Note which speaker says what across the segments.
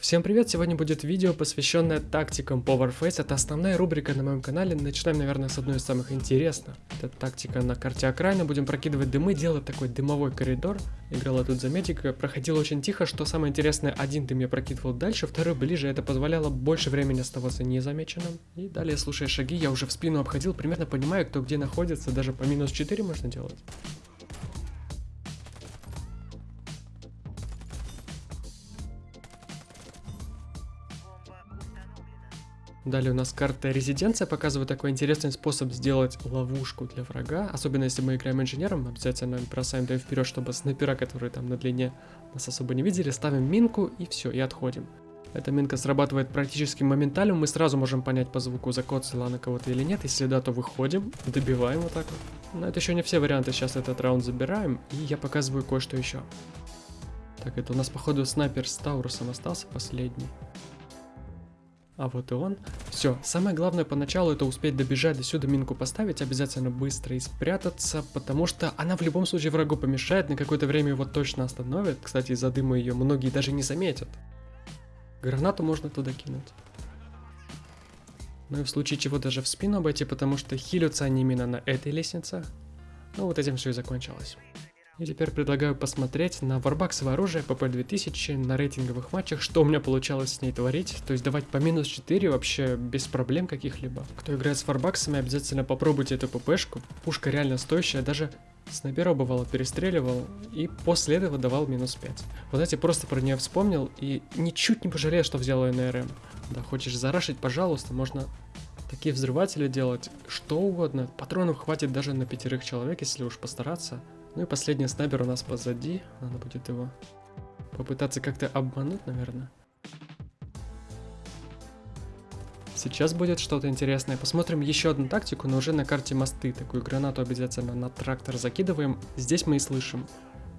Speaker 1: Всем привет! Сегодня будет видео, посвященное тактикам по Warface. Это основная рубрика на моем канале. Начинаем, наверное, с одной из самых интересных. Это тактика на карте окраина. Будем прокидывать дымы, делать такой дымовой коридор. Играла тут за медика. Проходила очень тихо, что самое интересное, один дым я прокидывал дальше, второй ближе. Это позволяло больше времени оставаться незамеченным. И далее, слушая шаги, я уже в спину обходил, примерно понимаю, кто где находится. Даже по минус 4 можно делать. Далее у нас карта резиденция показывает такой интересный способ сделать ловушку для врага. Особенно если мы играем инженером, обязательно бросаем дым вперед, чтобы снайпера, которые там на длине нас особо не видели, ставим минку и все, и отходим. Эта минка срабатывает практически моментально, мы сразу можем понять по звуку, закоцала она кого-то или нет. Если да, то выходим, добиваем вот так вот. Но это еще не все варианты, сейчас этот раунд забираем, и я показываю кое-что еще. Так, это у нас походу снайпер с Таурусом остался последний. А вот и он. Все, самое главное поначалу это успеть добежать до сюда, минку поставить, обязательно быстро и спрятаться, потому что она в любом случае врагу помешает, на какое-то время его точно остановит. Кстати, из-за дыма ее многие даже не заметят. Гранату можно туда кинуть. Ну и в случае чего даже в спину обойти, потому что хилятся они именно на этой лестнице. Ну вот этим все и закончилось. И теперь предлагаю посмотреть на варбаксовое оружие ПП-2000 на рейтинговых матчах, что у меня получалось с ней творить. То есть давать по минус 4 вообще без проблем каких-либо. Кто играет с варбаксами, обязательно попробуйте эту ППшку. Пушка реально стоящая, даже снайпера бывало перестреливал и после этого давал минус 5. Вот знаете, просто про нее вспомнил и ничуть не пожалел, что взял ее на РМ. Да, хочешь зарашить, пожалуйста, можно такие взрыватели делать, что угодно. Патронов хватит даже на пятерых человек, если уж постараться. Ну и последний снайпер у нас позади. Надо будет его попытаться как-то обмануть, наверное. Сейчас будет что-то интересное. Посмотрим еще одну тактику, но уже на карте мосты. Такую гранату обязательно на трактор закидываем. Здесь мы и слышим,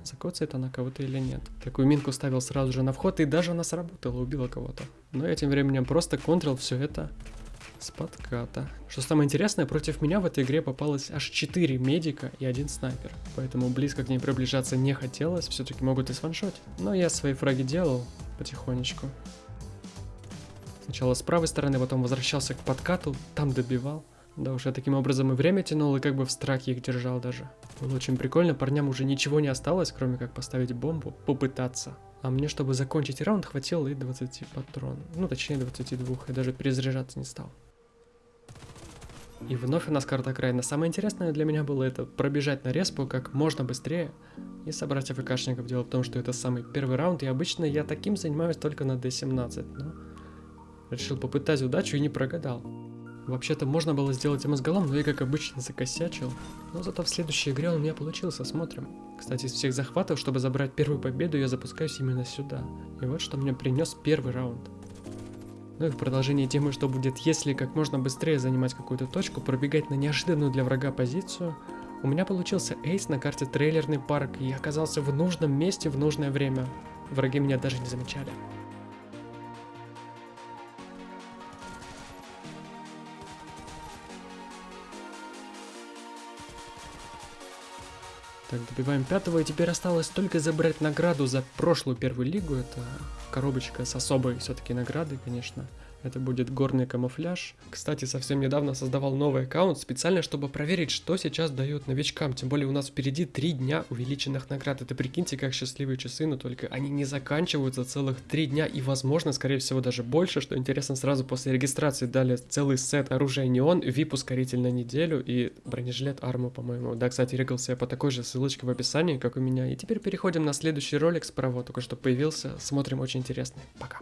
Speaker 1: закоцает она кого-то или нет. Такую минку ставил сразу же на вход, и даже она сработала, убила кого-то. Но я тем временем просто контрол все это с подката. Что самое интересное, против меня в этой игре попалось аж 4 медика и один снайпер. Поэтому близко к ней приближаться не хотелось, все-таки могут и сваншотить. Но я свои фраги делал потихонечку. Сначала с правой стороны, потом возвращался к подкату, там добивал. Да уж я таким образом и время тянул, и как бы в страхе их держал даже. Было очень прикольно, парням уже ничего не осталось, кроме как поставить бомбу, попытаться. А мне, чтобы закончить раунд, хватило и 20 патрон. Ну, точнее 22, я даже перезаряжаться не стал. И вновь у нас карта окраина. Самое интересное для меня было это пробежать на респу как можно быстрее и собрать АФКшников. Дело в том, что это самый первый раунд, и обычно я таким занимаюсь только на D17, но решил попытать удачу и не прогадал. Вообще-то можно было сделать ему с голом, но я как обычно закосячил. Но зато в следующей игре он у меня получился, смотрим. Кстати, из всех захватов, чтобы забрать первую победу, я запускаюсь именно сюда. И вот что мне принес первый раунд. Ну и в продолжении темы, что будет, если как можно быстрее занимать какую-то точку, пробегать на неожиданную для врага позицию, у меня получился эйс на карте трейлерный парк, и я оказался в нужном месте в нужное время. Враги меня даже не замечали. Так, добиваем пятого, и теперь осталось только забрать награду за прошлую первую лигу. Это коробочка с особой все-таки наградой, конечно. Это будет горный камуфляж. Кстати, совсем недавно создавал новый аккаунт специально, чтобы проверить, что сейчас дают новичкам. Тем более у нас впереди три дня увеличенных наград. Это прикиньте, как счастливые часы, но только они не заканчиваются целых три дня и, возможно, скорее всего, даже больше. Что интересно, сразу после регистрации дали целый сет оружия неон, VIP ускоритель на неделю и бронежилет арму, по-моему. Да, кстати, регался я по такой же ссылочке в описании, как у меня. И теперь переходим на следующий ролик справа, только что появился. Смотрим очень интересный. Пока.